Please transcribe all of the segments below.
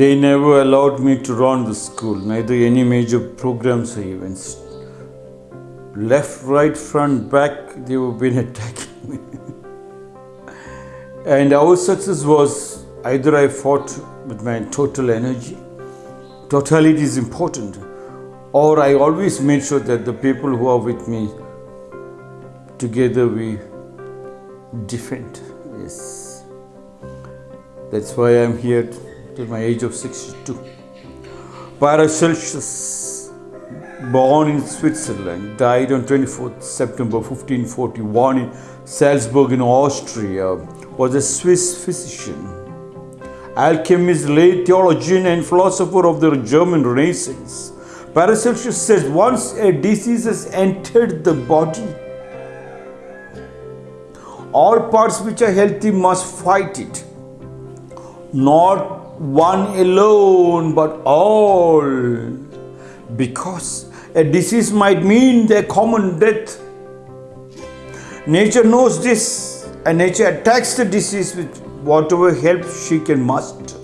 They never allowed me to run the school, neither any major programs or events. Left, right, front, back, they were been attacking me. and our success was either I fought with my total energy, totality is important, or I always made sure that the people who are with me, together we defend. Yes. That's why I'm here till my age of 62. Paracelsus, born in Switzerland, died on 24th September 1541 in Salzburg in Austria, was a Swiss physician, alchemist, lay theologian, and philosopher of the German Renaissance. Paracelsus says once a disease has entered the body, all parts which are healthy must fight it. Not one alone, but all. Because a disease might mean their common death. Nature knows this, and nature attacks the disease with whatever help she can muster.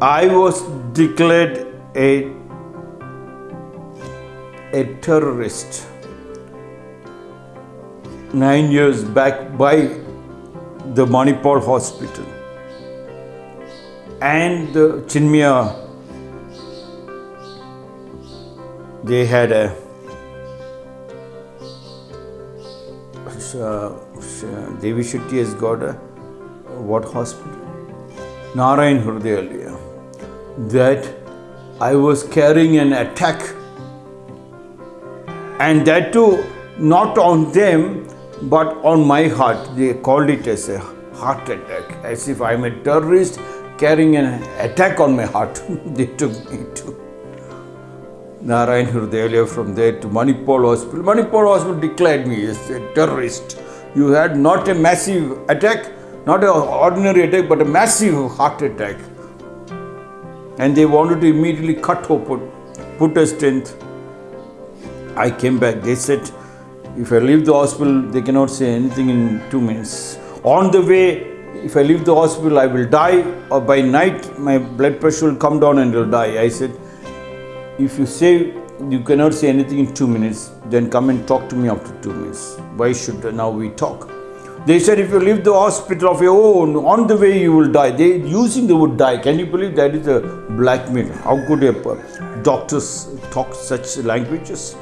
I was declared a a terrorist nine years back by the Manipal hospital and the Chinmaya they had a uh, Devi Shetty has got a what hospital? Narayan Hrudayalaya. That I was carrying an attack and that too not on them but on my heart. They called it as a heart attack, as if I'm a terrorist carrying an attack on my heart. they took me to Narayan Hrudayalaya from there to Manipal Hospital. Manipal Hospital declared me as a terrorist. You had not a massive attack, not an ordinary attack, but a massive heart attack. And they wanted to immediately cut open, put a stent. I came back. They said, if I leave the hospital, they cannot say anything in two minutes. On the way, if I leave the hospital, I will die, or by night, my blood pressure will come down and I will die. I said, if you say you cannot say anything in two minutes, then come and talk to me after two minutes. Why should now we talk? They said if you leave the hospital of your own, on the way you will die. They using the word die. Can you believe that is a blackmail? How could a doctors talk such languages?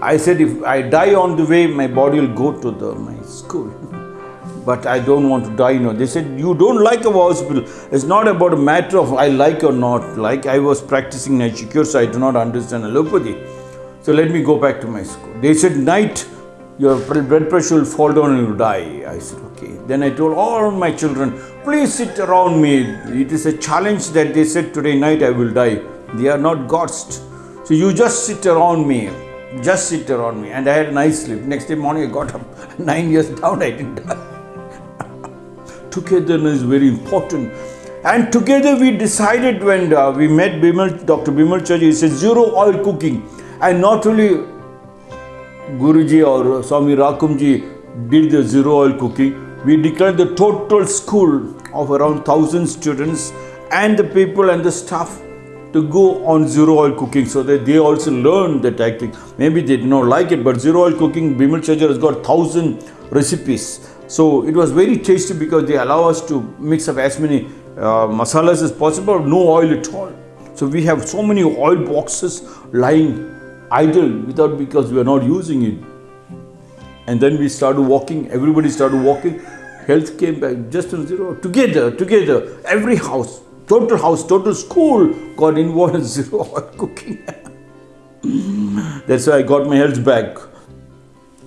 I said if I die on the way, my body will go to the my school. but I don't want to die. You know, they said you don't like our hospital. It's not about a matter of I like or not like. I was practicing nature cure, so I do not understand allopathy. So let me go back to my school. They said night your blood pressure will fall down and you'll die. I said okay. Then I told all my children, please sit around me. It is a challenge that they said today night I will die. They are not gods. So you just sit around me just sit around me and I had a nice sleep. Next day morning I got up, nine years down I didn't die. Togetherness is very important. And together we decided when uh, we met Bimal, Dr. Bimal Chhajer, he said zero oil cooking. And not only Guruji or Swami Rakumji did the zero oil cooking, we declared the total school of around 1000 students and the people and the staff to go on zero oil cooking so that they also learn the tactic. Maybe they did not like it, but zero oil cooking, Bimal Chhajer has got thousand recipes. So it was very tasty because they allow us to mix up as many uh, masalas as possible, no oil at all. So we have so many oil boxes lying idle without because we are not using it. And then we started walking, everybody started walking, health came back just to zero. Together, together, every house, total house, total school got involved in zero oil cooking. That's why I got my health back.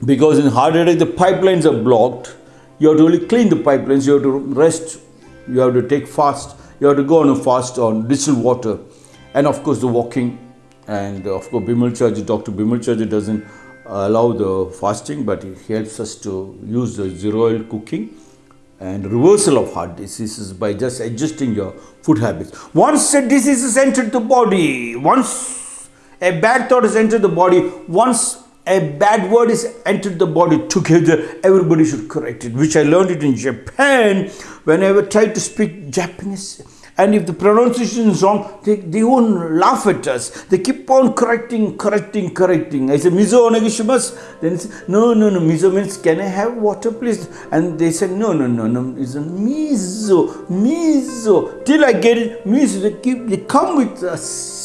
Because in heart attack, the pipelines are blocked. You have to only clean the pipelines, you have to rest, you have to take fast, you have to go on a fast on distilled water. And of course, the walking. And uh, of course, Bimal Chhajer, Dr. Bimal Chhajer doesn't allow the fasting, but he helps us to use the zero oil cooking and reversal of heart diseases by just adjusting your food habits. Once a disease has entered the body, once a bad thought has entered the body, once a bad word is entered the body together, everybody should correct it, which I learned it in Japan whenever I ever tried to speak Japanese. And if the pronunciation is wrong, they, they won't laugh at us. They keep on correcting, correcting, correcting. I say, Mizo onegishimasu. Then say, no, no, no. Mizo means, can I have water, please? And they said, no, no, no, no. It's a mizo, mizo. Till I get it, mizo. They, keep, they come with us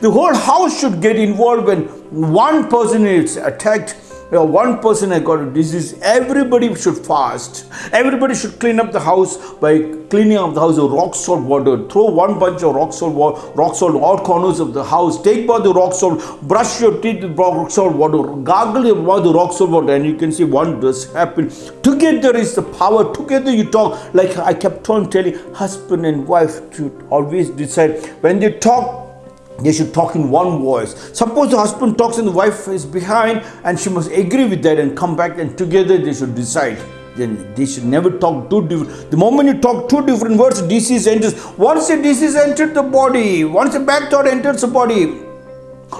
the whole house should get involved when one person is attacked one person has got a disease, everybody should fast. Everybody should clean up the house by cleaning up the house with rock salt water. Throw one bunch of rock salt, rock salt all corners of the house. Take by the rock salt, brush your teeth with rock salt water, gargle about the rock salt water, and you can see wonders happen. Together is the power. Together you talk. Like I kept on telling husband and wife to always decide when they talk they should talk in one voice. Suppose the husband talks and the wife is behind and she must agree with that and come back and together they should decide. Then they should never talk two different. The moment you talk two different words, disease enters. Once the disease entered the body, once the bad thought enters the body,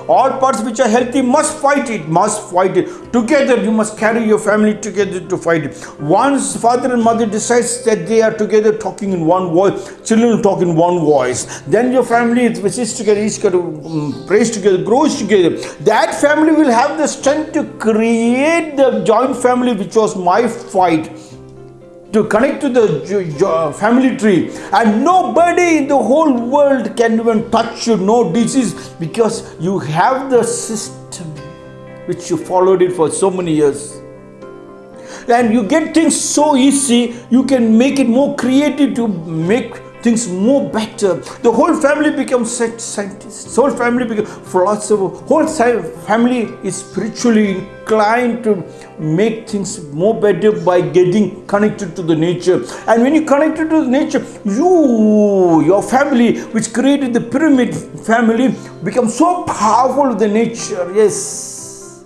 all parts which are healthy must fight it, must fight it. Together, you must carry your family together to fight it. Once father and mother decides that they are together talking in one voice, children talk in one voice, then your family which is together, each to um, praise together, grows together. That family will have the strength to create the joint family which was my fight to connect to the family tree. And nobody in the whole world can even touch you. No disease. Because you have the system which you followed it for so many years. And you get things so easy you can make it more creative to make things more better. The whole family becomes scientists. Whole family becomes philosopher. Whole family is spiritually inclined to make things more better by getting connected to the nature. And when you connected to the nature, you, your family, which created the pyramid family, become so powerful with the nature. Yes.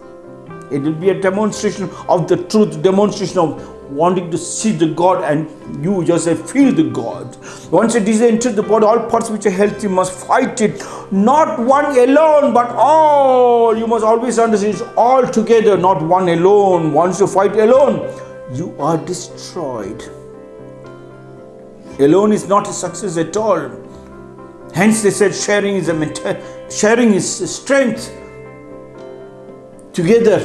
It will be a demonstration of the truth, demonstration of wanting to see the God and you yourself feel the God. Once it is entered the body, all parts which are healthy must fight it. Not one alone, but all. You must always understand it's all together, not one alone. Once you fight alone, you are destroyed. Alone is not a success at all. Hence they said sharing is a sharing is strength. Together,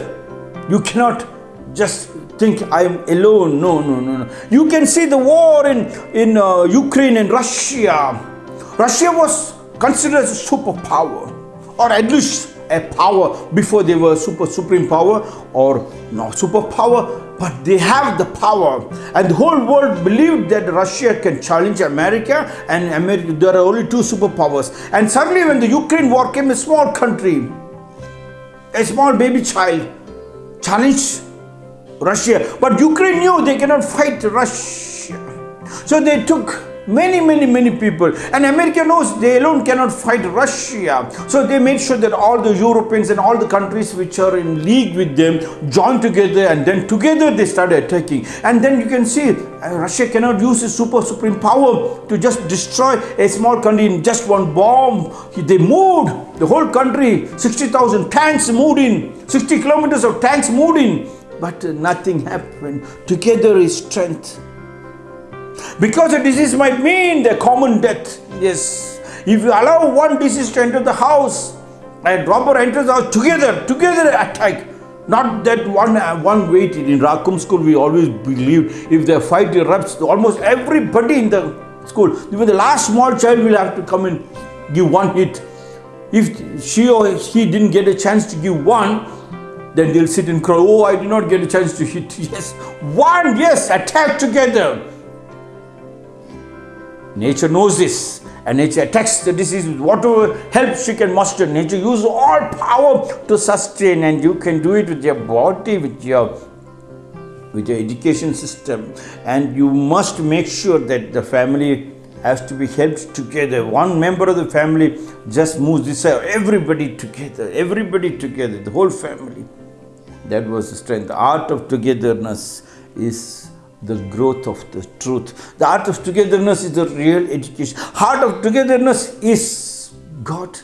you cannot just think I'm alone. No, no, no, no. You can see the war in, in uh, Ukraine and Russia. Russia was considered a superpower, or at least a power before they were super supreme power or no superpower but they have the power and the whole world believed that Russia can challenge America and America there are only two superpowers and suddenly when the Ukraine war came a small country a small baby child challenged Russia. But Ukraine knew they cannot fight Russia. So they took many, many, many people. And America knows they alone cannot fight Russia. So they made sure that all the Europeans and all the countries which are in league with them join together and then together they started attacking. And then you can see uh, Russia cannot use its super supreme power to just destroy a small country in just one bomb. They moved the whole country, 60,000 tanks moved in, 60 kilometers of tanks moved in but nothing happened. Together is strength. Because a disease might mean the common death. Yes. If you allow one disease to enter the house, and robber enters the house, together, together attack. Not that one uh, one weight. In Rakum school, we always believed if the fight erupts, almost everybody in the school, even the last small child will have to come and give one hit. If she or he didn't get a chance to give one, then they'll sit and cry, oh, I did not get a chance to hit. Yes, one, yes, attack together. Nature knows this and nature attacks the disease with whatever help she can muster. Nature uses all power to sustain and you can do it with your body, with your with your education system and you must make sure that the family has to be helped together. One member of the family just moves this way. Everybody together, everybody together, the whole family. That was the strength. The art of togetherness is the growth of the truth. The art of togetherness is the real education. Heart of togetherness is God